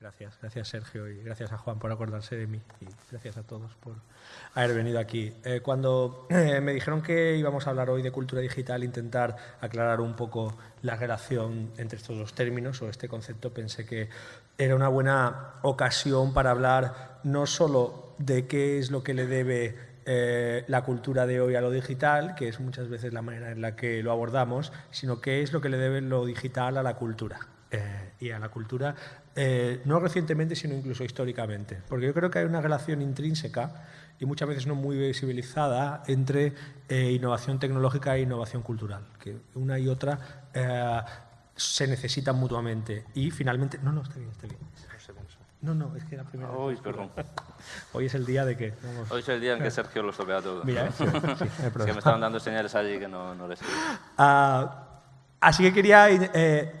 Gracias, gracias Sergio y gracias a Juan por acordarse de mí y gracias a todos por haber venido aquí. Eh, cuando eh, me dijeron que íbamos a hablar hoy de cultura digital, intentar aclarar un poco la relación entre estos dos términos o este concepto, pensé que era una buena ocasión para hablar no solo de qué es lo que le debe eh, la cultura de hoy a lo digital, que es muchas veces la manera en la que lo abordamos, sino qué es lo que le debe lo digital a la cultura. y a la cultura eh, no recientemente, sino incluso históricamente. Porque yo creo que hay una relación intrínseca y muchas veces no muy visibilizada entre eh, innovación tecnológica e innovación cultural, que una y otra eh, se necesitan mutuamente. Y finalmente... No, no, está bien, está bien. No, no, es que la primera Hoy, perdón. Hoy es el día de que... Hoy es el día en que Sergio lo estropea todo. Mira, sí, sí, es que me estaban dando señales allí que no, no les ah, Así que quería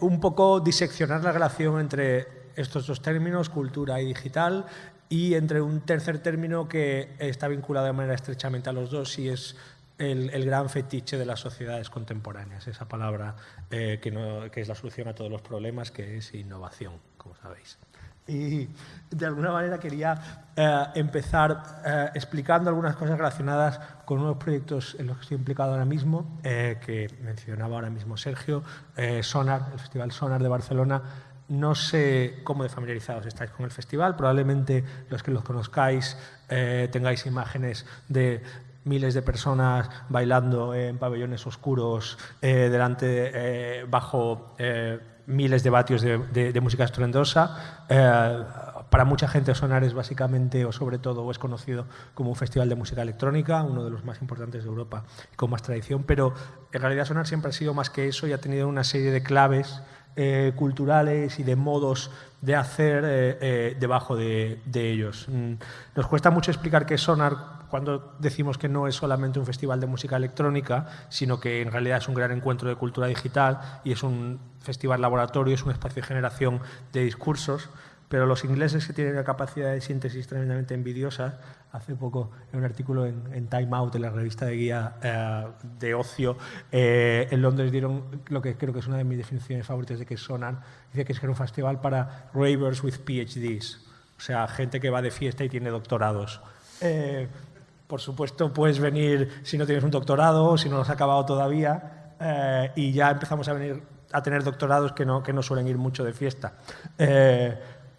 un poco diseccionar la relación entre estos dos términos, cultura y digital, y entre un tercer término que está vinculado de manera estrechamente a los dos y es el, gran fetiche de las sociedades contemporáneas, esa palabra eh, que, no, que, es la solución a todos los problemas, que es innovación, como sabéis. Y de alguna manera quería eh, empezar eh, explicando algunas cosas relacionadas con unos proyectos en los que estoy implicado ahora mismo, que mencionaba ahora mismo Sergio, Sonar, el Festival Sonar de Barcelona, no sé cómo de familiarizados estáis con el festival, probablemente los que los conozcáis eh, tengáis imágenes de miles de personas bailando en pabellones oscuros, eh, delante, eh, bajo miles de vatios de, música estruendosa. para mucha gente Sonar es básicamente, o sobre todo, es conocido como un festival de música electrónica, uno de los más importantes de Europa con más tradición, pero en realidad Sonar siempre ha sido más que eso y ha tenido una serie de claves eh, culturales y de modos de hacer eh, eh, debajo de, ellos. Mm, nos cuesta mucho explicar qué es Sonar cuando decimos que no es solamente un festival de música electrónica, sino que en realidad es un gran encuentro de cultura digital y es un festival laboratorio, es un espacio de generación de discursos pero los ingleses que tienen una capacidad de síntesis tremendamente envidiosa, hace poco en un artículo en, Time Out, en la revista de guía eh, de ocio, eh, en Londres dieron lo que creo que es una de mis definiciones favoritas de que sonan, dice que es que un festival para ravers with PhDs, o sea, gente que va de fiesta y tiene doctorados. Eh, por supuesto, puedes venir si no tienes un doctorado, si no lo has acabado todavía, y ya empezamos a venir a tener doctorados que no, que no suelen ir mucho de fiesta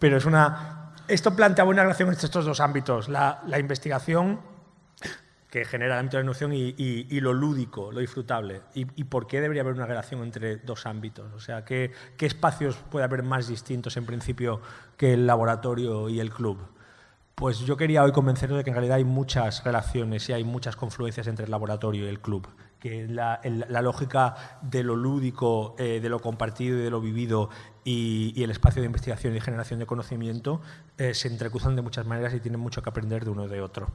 pero es una... Esto planteaba una relación entre estos dos ámbitos, la, investigación que genera el ámbito de la noción y, lo lúdico, lo disfrutable. Y, por qué debería haber una relación entre dos ámbitos? O sea, ¿qué, ¿qué, espacios puede haber más distintos en principio que el laboratorio y el club? Pues yo quería hoy convenceros de que en realidad hay muchas relaciones y hay muchas confluencias entre el laboratorio y el club que la, lógica de lo lúdico, eh, de lo compartido y de lo vivido y, el espacio de investigación y generación de conocimiento eh, se entrecruzan de muchas maneras y tienen mucho que aprender de uno de otro.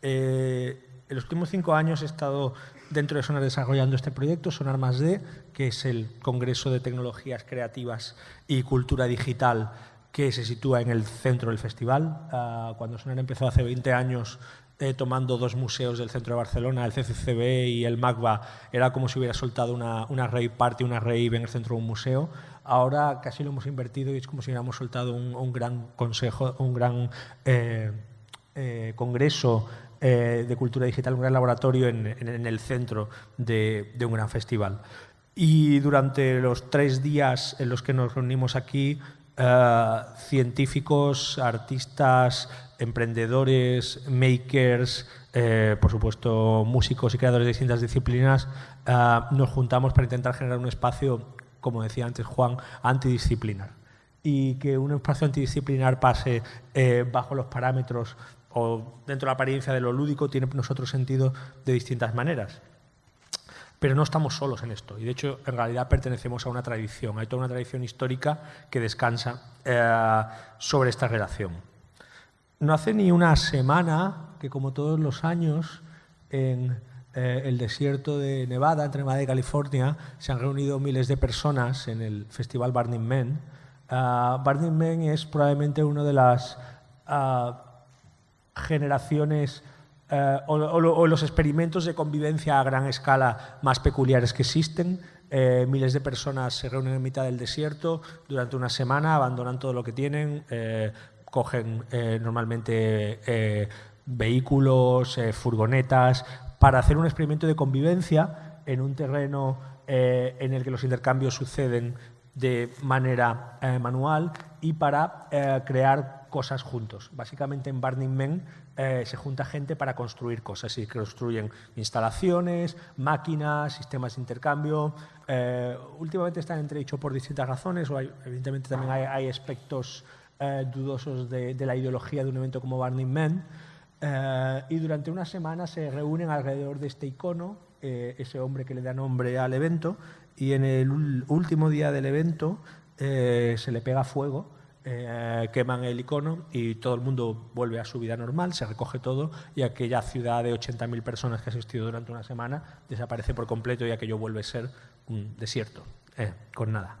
Eh, en los últimos cinco años he estado dentro de Sonar desarrollando este proyecto, Sonar Más D, que es el Congreso de Tecnologías Creativas y Cultura Digital que se sitúa en el centro del festival. Ah, cuando Sonar empezó hace 20 años eh, tomando dos museos del centro de Barcelona, el CCCB y el MACBA, era como si hubiera soltado una, una rave party, una rave en el centro de un museo. Ahora casi lo hemos invertido y es como si hubiéramos soltado un, gran consejo, un gran eh, eh, congreso de cultura digital, un gran laboratorio en, el centro de, de, un gran festival. Y durante los tres días en los que nos reunimos aquí, científicos, artistas, emprendedores, makers, eh, por supuesto músicos y creadores de distintas disciplinas, eh, nos juntamos para intentar generar un espacio, como decía antes Juan, antidisciplinar. Y que un espacio antidisciplinar pase eh, bajo los parámetros o dentro de la apariencia de lo lúdico tiene nosotros sentido de distintas maneras. Pero no estamos solos en esto y de hecho en realidad pertenecemos a una tradición, hay toda una tradición histórica que descansa sobre esta relación. No hace ni una semana que, como todos los años, en eh, el desierto de Nevada, entre Nevada y California, se han reunido miles de personas en el festival Burning Man. Uh, Burning Man es probablemente una de las ah, generaciones eh, o, los experimentos de convivencia a gran escala más peculiares que existen. Eh, miles de personas se reúnen en mitad del desierto durante una semana, abandonan todo lo que tienen, cogen normalmente vehículos, furgonetas, para hacer un experimento de convivencia en un terreno en el que los intercambios suceden de manera manual y para crear cosas juntos. Básicamente en Burning Man eh, se junta gente para construir cosas y construyen instalaciones, máquinas, sistemas de intercambio. Eh, últimamente están entredichos por distintas razones, o evidentemente también hay, aspectos eh, dudosos de, la ideología de un evento como Burning Man. y durante una semana se reúnen alrededor de este icono, ese hombre que le da nombre al evento, y en el último día del evento se le pega fuego eh, queman el icono y todo el mundo vuelve a su vida normal, se recoge todo y aquella ciudad de 80.000 personas que ha asistido durante una semana desaparece por completo y aquello vuelve a ser un desierto, eh, con nada.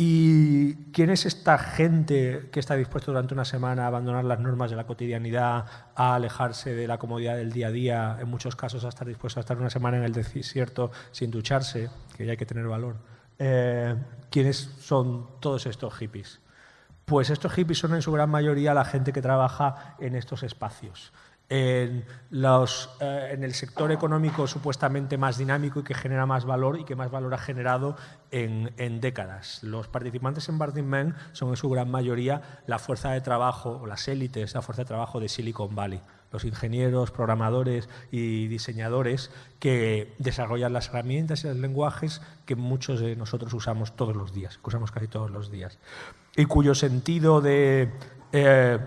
¿Y quién es esta gente que está dispuesta durante una semana a abandonar las normas de la cotidianidad, a alejarse de la comodidad del día a día, en muchos casos a estar dispuesto a estar una semana en el desierto sin ducharse, que ya hay que tener valor? Eh, ¿Quiénes son todos estos hippies? Pues estos hippies son en su gran mayoría la gente que trabaja en estos espacios. En, los, eh, en, el sector económico supuestamente más dinámico y que genera más valor y que más valor ha generado en, en, décadas. Los participantes en Burning Man son en su gran mayoría la fuerza de trabajo, o las élites, la fuerza de trabajo de Silicon Valley. Los ingenieros, programadores y diseñadores que desarrollan las herramientas y los lenguajes que muchos de nosotros usamos todos los días, que usamos casi todos los días y cuyo sentido de eh,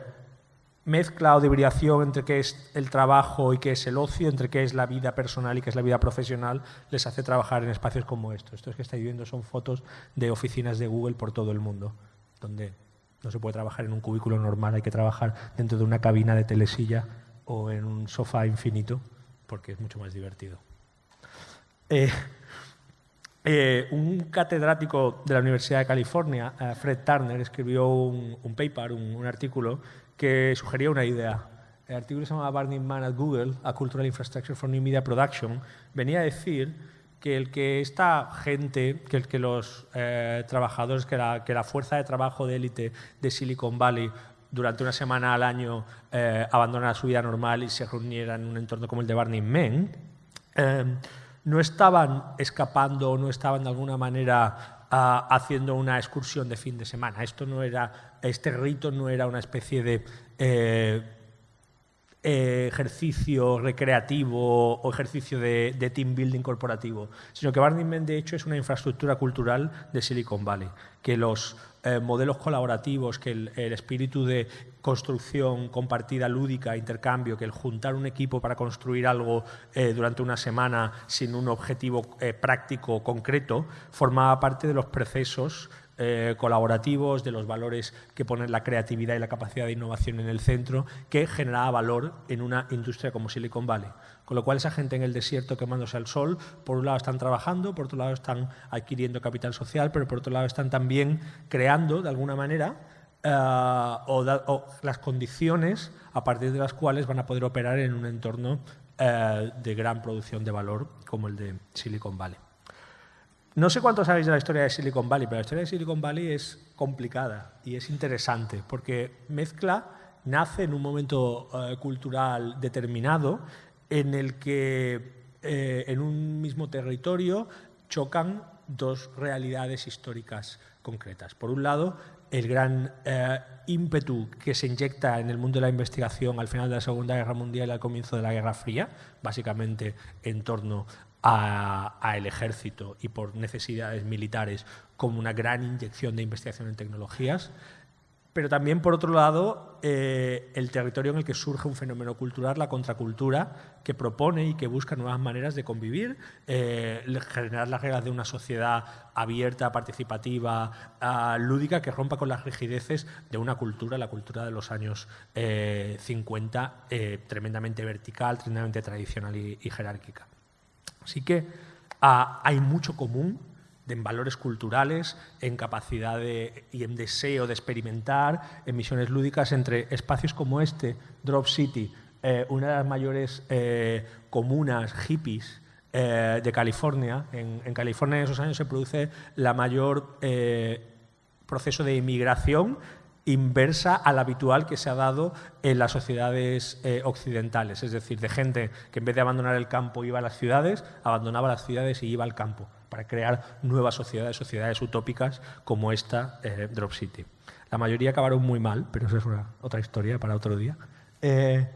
mezcla o de hibridación entre qué es el trabajo y qué es el ocio, entre qué es la vida personal y qué es la vida profesional, les hace trabajar en espacios como estos. Estos que estáis viendo son fotos de oficinas de Google por todo el mundo, donde no se puede trabajar en un cubículo normal, hay que trabajar dentro de una cabina de telesilla o en un sofá infinito, porque es mucho más divertido. Eh, eh, un catedrático de la Universidad de California, eh, Fred Turner, escribió un, paper, un, artículo, que sugería una idea. El artículo se llama Burning Man at Google, A Cultural Infrastructure for New Media Production. Venía a decir que el que esta gente, que, los eh, trabajadores, que la, fuerza de trabajo de élite de Silicon Valley durante una semana al año abandonara su vida normal y se reunieran en un entorno como el de Burning Man, no estaban escapando o no estaban de alguna manera ah, haciendo una excursión de fin de semana. Esto no era, este rito no era una especie de eh, eh, ejercicio recreativo o ejercicio de, team building corporativo, sino que Burning Man de hecho es una infraestructura cultural de Silicon Valley, que los eh, modelos colaborativos, que el, espíritu de construcción compartida, lúdica, intercambio, que el juntar un equipo para construir algo eh, durante una semana sin un objetivo práctico concreto, formaba parte de los procesos eh, colaborativos, de los valores que ponen la creatividad y la capacidad de innovación en el centro, que generaba valor en una industria como Silicon Valley. Con lo cual esa gente en el desierto quemándose al sol, por un lado están trabajando, por otro lado están adquiriendo capital social, pero por otro lado están también creando, de alguna manera, eh, o, las condiciones a partir de las cuales van a poder operar en un entorno eh, de gran producción de valor como el de Silicon Valley. No sé cuánto sabéis de la historia de Silicon Valley, pero la historia de Silicon Valley es complicada y es interesante porque mezcla, nace en un momento eh, cultural determinado en el que eh, en un mismo territorio chocan dos realidades históricas concretas. Por un lado, el gran eh, ímpetu que se inyecta en el mundo de la investigación al final de la Segunda Guerra Mundial y al comienzo de la Guerra Fría, básicamente en torno al ejército y por necesidades militares como una gran inyección de investigación en tecnologías, pero también, por otro lado, eh, el territorio en el que surge un fenómeno cultural, la contracultura, que propone y que busca nuevas maneras de convivir, eh, generar las reglas de una sociedad abierta, participativa, ah, lúdica, que rompa con las rigideces de una cultura, la cultura de los años 50, eh, tremendamente vertical, tremendamente tradicional y jerárquica. Así que ah, hay mucho común en valores culturales, en capacidad y en deseo de experimentar, en misiones lúdicas entre espacios como este, Drop City, eh, una de las mayores eh, comunas hippies eh, de California. En, en, California en esos años se produce la mayor proceso de inmigración inversa al habitual que se ha dado en las sociedades occidentales, es decir, de gente que en vez de abandonar el campo iba a las ciudades, abandonaba las ciudades y iba al campo para crear nuevas sociedades, sociedades utópicas como esta Drop City. La mayoría acabaron muy mal, pero eso es otra historia para otro día. Eh,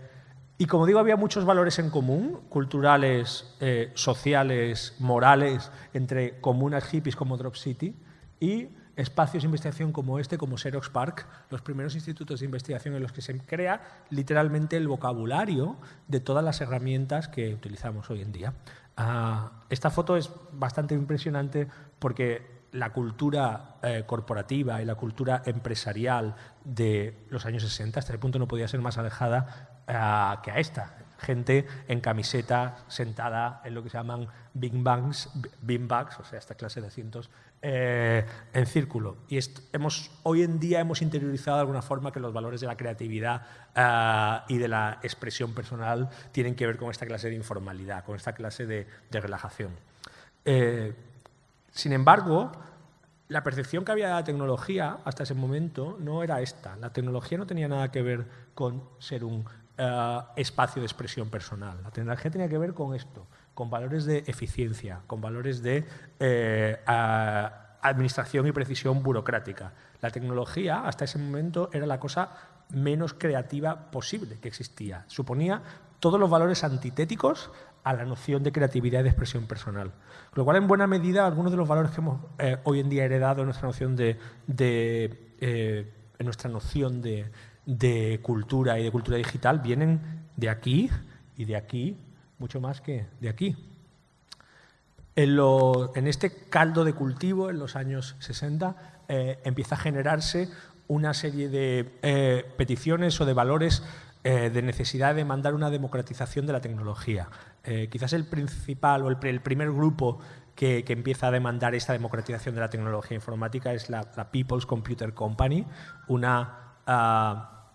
y como digo, había muchos valores en común, culturales, eh, sociales, morales, entre comunas hippies como Drop City y espacios de investigación como este, como Xerox Park, los primeros institutos de investigación en los que se crea literalmente el vocabulario de todas las herramientas que utilizamos hoy en día. Ah, esta foto es bastante impresionante porque la cultura eh, corporativa y la cultura empresarial de los años 60, hasta el punto no podía ser más alejada eh, que a esta. Gente en camiseta, sentada en lo que se llaman big bangs, bags, o sea, esta clase de asientos, eh, en círculo. Y hemos, hoy en día hemos interiorizado de alguna forma que los valores de la creatividad y de la expresión personal tienen que ver con esta clase de informalidad, con esta clase de, relajación. Sin embargo, la percepción que había de la tecnología hasta ese momento no era esta. La tecnología no tenía nada que ver con ser un eh, espacio de expresión personal. La tecnología tenía que ver con esto, con valores de eficiencia, con valores de eh, administración y precisión burocrática. La tecnología hasta ese momento era la cosa menos creativa posible que existía. Suponía todos los valores antitéticos a la noción de creatividad y de expresión personal. Con lo cual, en buena medida, algunos de los valores que hemos eh, hoy en día heredado en nuestra noción de, eh, en nuestra noción de, cultura y de cultura digital vienen de aquí y de aquí, mucho más que de aquí. En, este caldo de cultivo, en los años 60, eh, empieza a generarse una serie de peticiones o de valores eh, de necesidad de demandar una democratización de la tecnología. Eh, quizás el principal o el, primer grupo que, empieza a demandar esta democratización de la tecnología informática es la, People's Computer Company, una ah,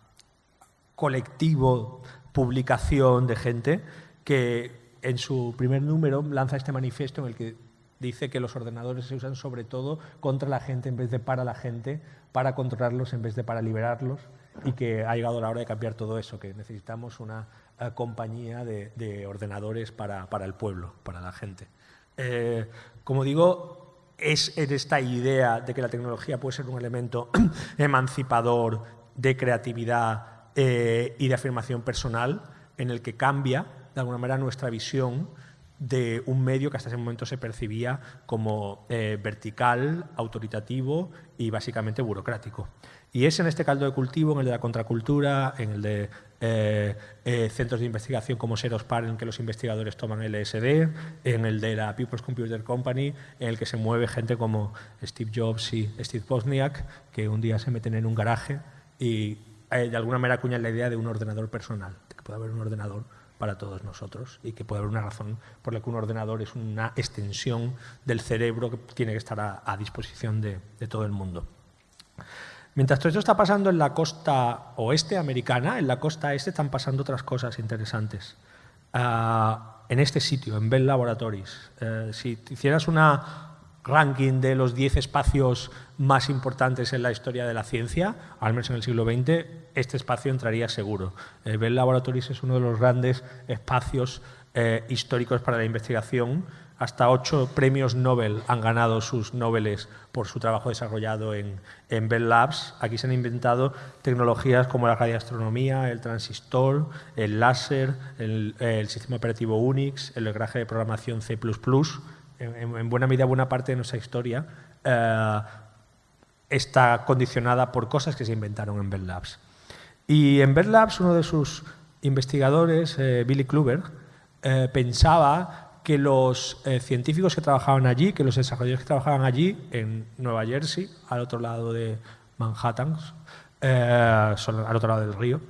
colectivo, publicación de gente que en su primer número lanza este manifiesto en el que dice que los ordenadores se usan sobre todo contra la gente en vez de para la gente, para controlarlos en vez de para liberarlos y que ha llegado la hora de cambiar todo eso, que necesitamos una eh, compañía de, ordenadores para, el pueblo, para la gente. Eh, como digo, es en esta idea de que la tecnología puede ser un elemento emancipador de creatividad eh, y de afirmación personal en el que cambia de alguna manera nuestra visión de un medio que hasta ese momento se percibía como vertical, autoritativo y básicamente burocrático. Y es en este caldo de cultivo, en el de la contracultura, en el de eh, eh, centros de investigación como Serospar, en que los investigadores toman LSD, en el de la People's Computer Company, en el que se mueve gente como Steve Jobs y Steve Wozniak, que un día se meten en un garaje y eh, de alguna manera acuñan la idea de un ordenador personal, de que puede haber un ordenador para todos nosotros y que puede haber una razón por la que un ordenador es una extensión del cerebro que tiene que estar a, disposición de, todo el mundo. Mientras todo esto está pasando en la costa oeste americana, en la costa este están pasando otras cosas interesantes. Ah, en este sitio, en Bell Laboratories. Eh, si hicieras una ranking de los 10 espacios más importantes en la historia de la ciencia, al menos en el siglo XX, este espacio entraría seguro. Eh, Bell Laboratories es uno de los grandes espacios eh, históricos para la investigación hasta ocho premios Nobel han ganado sus Nobeles por su trabajo desarrollado en, Bell Labs. Aquí se han inventado tecnologías como la radioastronomía, el transistor, el láser, el, sistema operativo Unix, el lenguaje de programación C++. En, buena medida, buena parte de nuestra historia eh, está condicionada por cosas que se inventaron en Bell Labs. Y en Bell Labs, uno de sus investigadores, eh, Billy Kluber, eh, pensaba que los científicos que trabajaban allí, que los desarrolladores que trabajaban allí, en Nueva Jersey, al otro lado de Manhattan, al otro lado del río,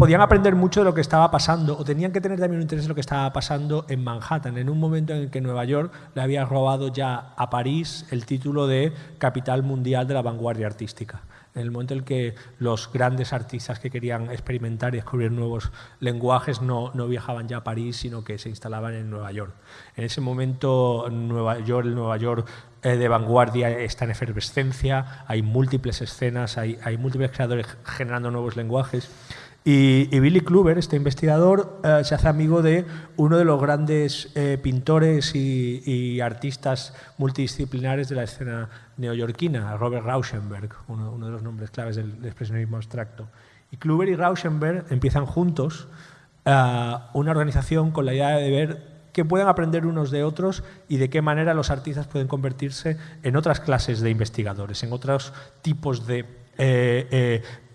podían aprender mucho de lo que estaba pasando o tenían que tener también un interés en lo que estaba pasando en Manhattan, en un momento en el que Nueva York le había robado ya a París el título de capital mundial de la vanguardia artística. En el momento en que los grandes artistas que querían experimentar y descubrir nuevos lenguajes no, no viajaban ya a París, sino que se instalaban en Nueva York. En ese momento, Nueva York, el Nueva York eh, de vanguardia está en efervescencia, hay múltiples escenas, hay, hay múltiples creadores generando nuevos lenguajes. Y, Billy Kluber, este investigador, eh, se hace amigo de uno de los grandes eh, pintores y, artistas multidisciplinares de la escena neoyorquina, Robert Rauschenberg, uno, de los nombres claves del, expresionismo abstracto. Y Kluber y Rauschenberg empiezan juntos eh, una organización con la idea de ver qué pueden aprender unos de otros y de qué manera los artistas pueden convertirse en otras clases de investigadores, en otros tipos de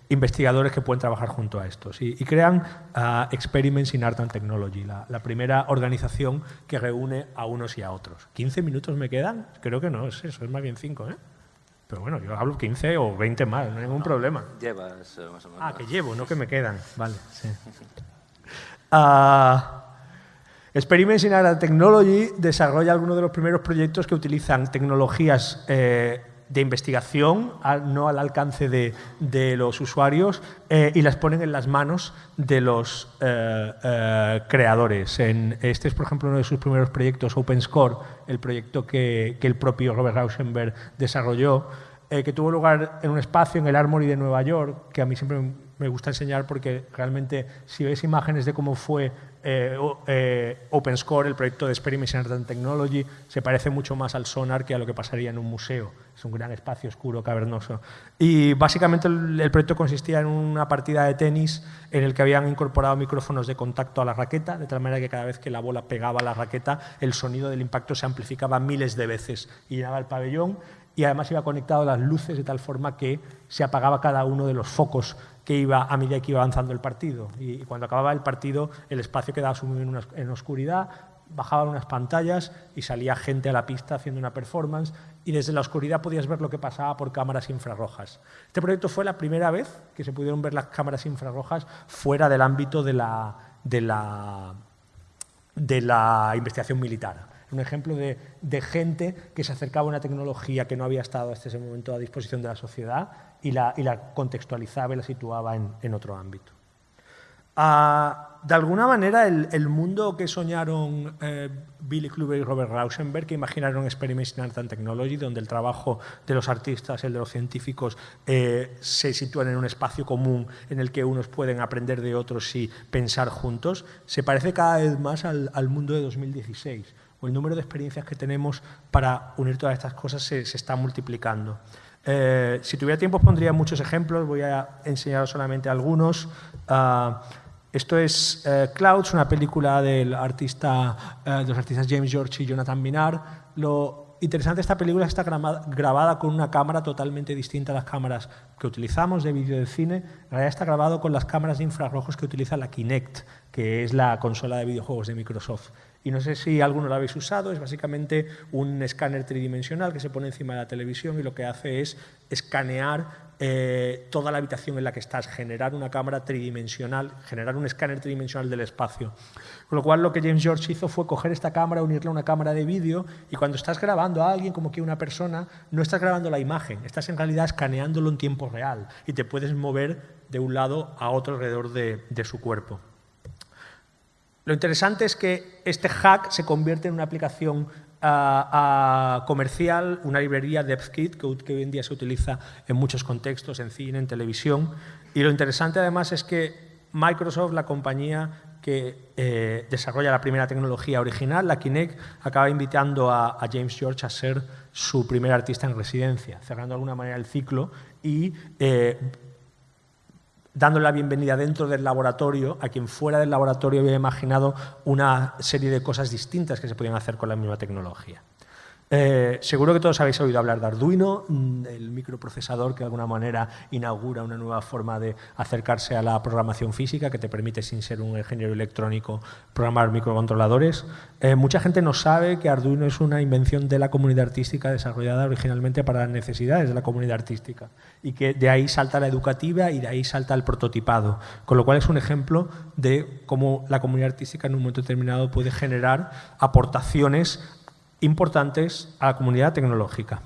investigadores que pueden trabajar junto a estos y, crean uh, Experiments in Art and Technology, la, primera organización que reúne a unos y a otros. ¿15 minutos me quedan? Creo que no, es eso, es más bien 5, ¿eh? Pero bueno, yo hablo 15 o 20 más, no hay ningún problema. Llevas eh, más o menos. Ah, que llevo, no que me quedan. Vale, sí. Uh, Experiments in Art and Technology desarrolla algunos de los primeros proyectos que utilizan tecnologías eh, de investigación, no al alcance de, los usuarios, eh, y las ponen en las manos de los eh, eh, creadores. En, este es, por ejemplo, uno de sus primeros proyectos, OpenScore, el proyecto que, que el propio Robert Rauschenberg desarrolló, que tuvo lugar en un espacio en el Armory de Nueva York, que a mí siempre me gusta enseñar porque realmente si ves imágenes de cómo fue eh, eh, OpenScore, el proyecto de Experimentation and Technology, se parece mucho más al sonar que a lo que pasaría en un museo. Es un gran espacio oscuro, cavernoso. Y básicamente el, proyecto consistía en una partida de tenis en el que habían incorporado micrófonos de contacto a la raqueta, de tal manera que cada vez que la bola pegaba a la raqueta, el sonido del impacto se amplificaba miles de veces y llenaba el pabellón y además iba conectado a las luces de tal forma que se apagaba cada uno de los focos que iba a medida que iba avanzando el partido. Y, cuando acababa el partido, el espacio quedaba sumido en, oscuridad, bajaban unas pantallas y salía gente a la pista haciendo una performance y desde la oscuridad podías ver lo que pasaba por cámaras infrarrojas. Este proyecto fue la primera vez que se pudieron ver las cámaras infrarrojas fuera del ámbito de la, de la, de la investigación militar un ejemplo de, gente que se acercaba a una tecnología que no había estado hasta ese momento a disposición de la sociedad y la, contextualizaba y la situaba en, otro ámbito. Ah, de alguna manera, el, mundo que soñaron eh, Billy Kluber y Robert Rauschenberg, que imaginaron Experiments in Art and Technology, donde el trabajo de los artistas el de los científicos eh, se sitúan en un espacio común en el que unos pueden aprender de otros y pensar juntos, se parece cada vez más al, mundo de 2016 el número de experiencias que tenemos para unir todas estas cosas se, está multiplicando. Eh, si tuviera tiempo pondría muchos ejemplos, voy a enseñar solamente algunos. Ah, esto es eh, Clouds, una película del artista, eh, de los artistas James George y Jonathan Minar. Lo interesante esta película está grabada con una cámara totalmente distinta a las cámaras que utilizamos de vídeo de cine. En realidad está grabado con las cámaras de infrarrojos que utiliza la Kinect, que es la consola de videojuegos de Microsoft y no sé si alguno lo habéis usado, es básicamente un escáner tridimensional que se pone encima de la televisión y lo que hace es escanear eh, toda la habitación en la que estás, generar una cámara tridimensional, generar un escáner tridimensional del espacio. Con lo cual lo que James George hizo fue coger esta cámara, unirla a una cámara de vídeo y cuando estás grabando a alguien como que una persona, no estás grabando la imagen, estás en realidad escaneándolo en tiempo real y te puedes mover de un lado a otro alrededor de su cuerpo. Lo interesante es que este hack se convierte en una aplicación ah, ah, comercial, una librería DevKit que, que hoy en día se utiliza en muchos contextos, en cine, en televisión. Y lo interesante además es que Microsoft, la compañía que eh, desarrolla la primera tecnología original, la Kinect, acaba invitando a, James George a ser su primer artista en residencia, cerrando de alguna manera el ciclo y eh, dándole la bienvenida dentro del laboratorio a quien fuera del laboratorio había imaginado una serie de cosas distintas que se podían hacer con la misma tecnología. Eh, seguro que todos habéis oído hablar de Arduino, mm, el microprocesador que de alguna manera inaugura una nueva forma de acercarse a la programación física que te permite, sin ser un ingeniero electrónico, programar microcontroladores. Eh, mucha gente no sabe que Arduino es una invención de la comunidad artística desarrollada originalmente para las necesidades de la comunidad artística y que de ahí salta la educativa y de ahí salta el prototipado, con lo cual es un ejemplo de cómo la comunidad artística en un momento determinado puede generar aportaciones importantes a la comunidad tecnológica.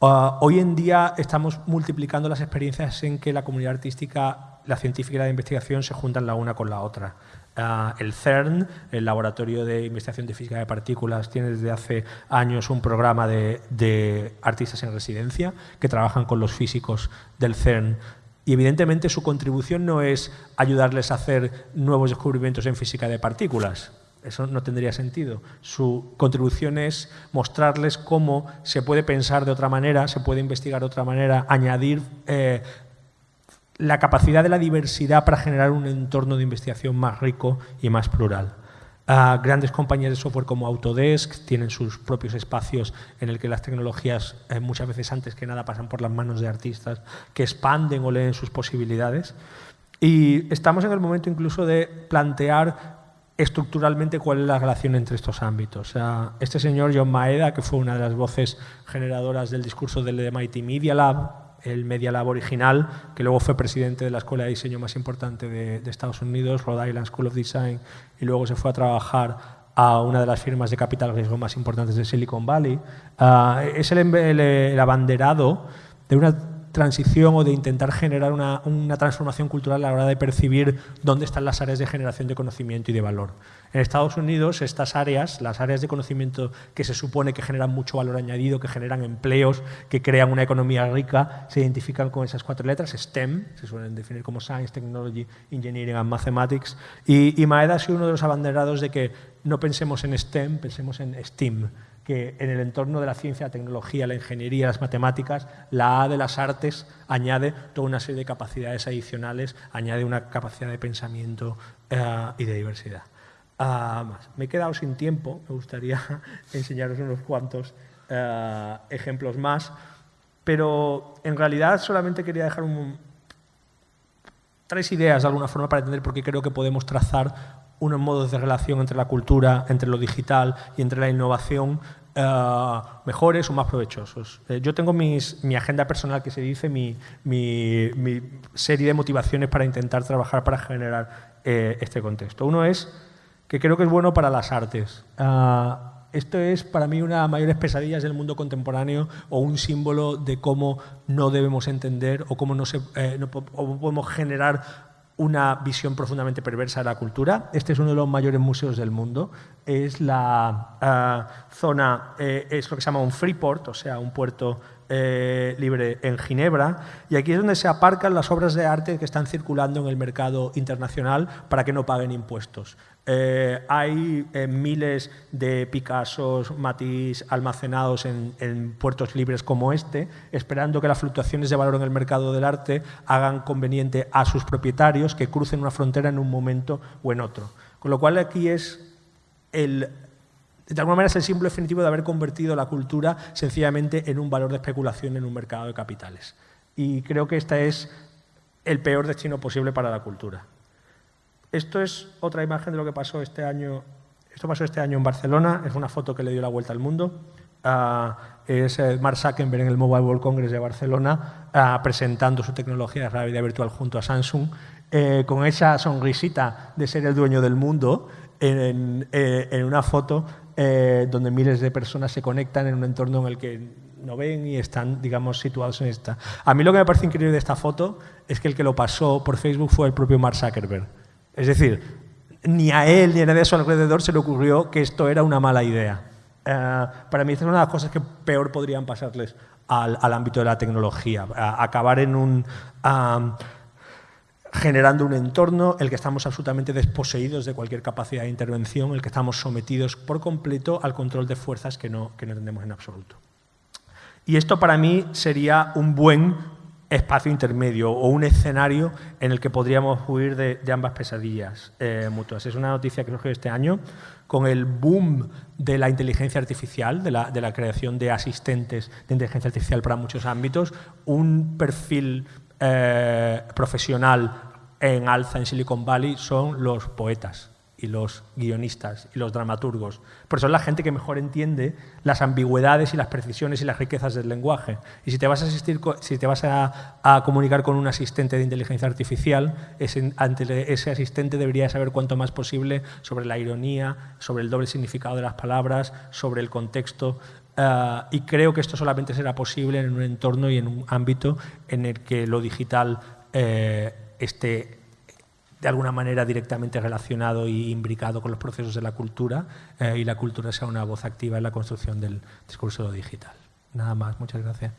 Ah, hoy en día estamos multiplicando las experiencias en que la comunidad artística, la científica y la de investigación se juntan la una con la otra. Ah, el CERN, el Laboratorio de Investigación de Física de Partículas, tiene desde hace años un programa de, artistas en residencia que trabajan con los físicos del CERN y evidentemente su contribución no es ayudarles a hacer nuevos descubrimientos en física de partículas. Eso no tendría sentido. Su contribución es mostrarles cómo se puede pensar de otra manera, se puede investigar de otra manera, añadir eh, la capacidad de la diversidad para generar un entorno de investigación más rico y más plural. grandes compañías de software como Autodesk tienen sus propios espacios en el que las tecnologías eh, muchas veces antes que nada pasan por las manos de artistas que expanden o leen sus posibilidades. Y estamos en el momento incluso de plantear estructuralmente cuál es la relación entre estos ámbitos. este señor John Maeda, que fue una de las voces generadoras del discurso del MIT Media Lab, el Media Lab original, que luego fue presidente de la escuela de diseño más importante de, Estados Unidos, Rhode Island School of Design, y luego se fue a trabajar a una de las firmas de capital riesgo más importantes de Silicon Valley. Ah, es el, el, abanderado de una transición o de intentar generar una, una, transformación cultural a la hora de percibir dónde están las áreas de generación de conocimiento y de valor. En Estados Unidos, estas áreas, las áreas de conocimiento que se supone que generan mucho valor añadido, que generan empleos, que crean una economía rica, se identifican con esas cuatro letras, STEM, se suelen definir como Science, Technology, Engineering and Mathematics, y, y Maeda ha sido uno de los abanderados de que no pensemos en STEM, pensemos en STEAM, que en el entorno de la ciencia, la tecnología, la ingeniería, las matemáticas, la A de las artes añade toda una serie de capacidades adicionales, añade una capacidad de pensamiento eh, y de diversidad. Ah, más. Me he quedado sin tiempo, me gustaría enseñaros unos cuantos eh, ejemplos más, pero en realidad solamente quería dejar tres ideas de alguna forma para entender por qué creo que podemos trazar unos modos de relación entre la cultura, entre lo digital y entre la innovación eh, mejores o más provechosos. Eh, yo tengo mi agenda personal que se dice, mi, serie de motivaciones para intentar trabajar para generar eh, este contexto. Uno es que creo que es bueno para las artes. esto es para mí una de las mayores pesadillas del mundo contemporáneo o un símbolo de cómo no debemos entender o cómo no, se, no podemos generar una visión profundamente perversa de la cultura. Este es uno de los mayores museos del mundo. Es la eh, zona, eh, es lo que se llama un freeport, o sea, un puerto eh, libre en Ginebra. Y aquí es donde se aparcan las obras de arte que están circulando en el mercado internacional para que no paguen impuestos. Eh, hay eh, miles de Picassos, Matisse almacenados en, puertos libres como este, esperando que las fluctuaciones de valor en el mercado del arte hagan conveniente a sus propietarios que crucen una frontera en un momento o en otro. Con lo cual aquí es de alguna manera es el símbolo definitivo de haber convertido la cultura sencillamente en un valor de especulación en un mercado de capitales. Y creo que este es el peor destino posible para la cultura. Esto es otra imagen de lo que pasó este año. Esto pasó este año en Barcelona, es una foto que le dio la vuelta al mundo. Ah, es eh, Mark Zuckerberg en el Mobile World Congress de Barcelona ah, presentando su tecnología de realidad virtual junto a Samsung, eh, con esa sonrisita de ser el dueño del mundo en, eh, una foto donde miles de personas se conectan en un entorno en el que no ven y están, digamos, situados en esta. A mí lo que me parece increíble de esta foto es que el que lo pasó por Facebook fue el propio Mark Zuckerberg. Es decir, ni a él ni a nadie a su alrededor se le ocurrió que esto era una mala idea. Eh, para mí es una de las cosas que peor podrían pasarles al, ámbito de la tecnología. acabar en un... generando un entorno en el que estamos absolutamente desposeídos de cualquier capacidad de intervención, en el que estamos sometidos por completo al control de fuerzas que no, que no entendemos en absoluto. Y esto para mí sería un buen espacio intermedio o un escenario en el que podríamos huir de, ambas pesadillas eh, mutuas. Es una noticia que surgió este año con el boom de la inteligencia artificial, de la, creación de asistentes de inteligencia artificial para muchos ámbitos, un perfil eh, profesional en alza en Silicon Valley son los poetas y los guionistas y los dramaturgos, porque son la gente que mejor entiende las ambigüedades y las precisiones y las riquezas del lenguaje. Y si te vas a, asistir, si te vas a, comunicar con un asistente de inteligencia artificial, ese, ante ese asistente debería saber cuanto más posible sobre la ironía, sobre el doble significado de las palabras, sobre el contexto. Eh, y creo que esto solamente será posible en un entorno y en un ámbito en el que lo digital eh, esté de alguna manera directamente relacionado y imbricado con los procesos de la cultura eh, y la cultura sea una voz activa en la construcción del discurso digital. Nada más, muchas gracias.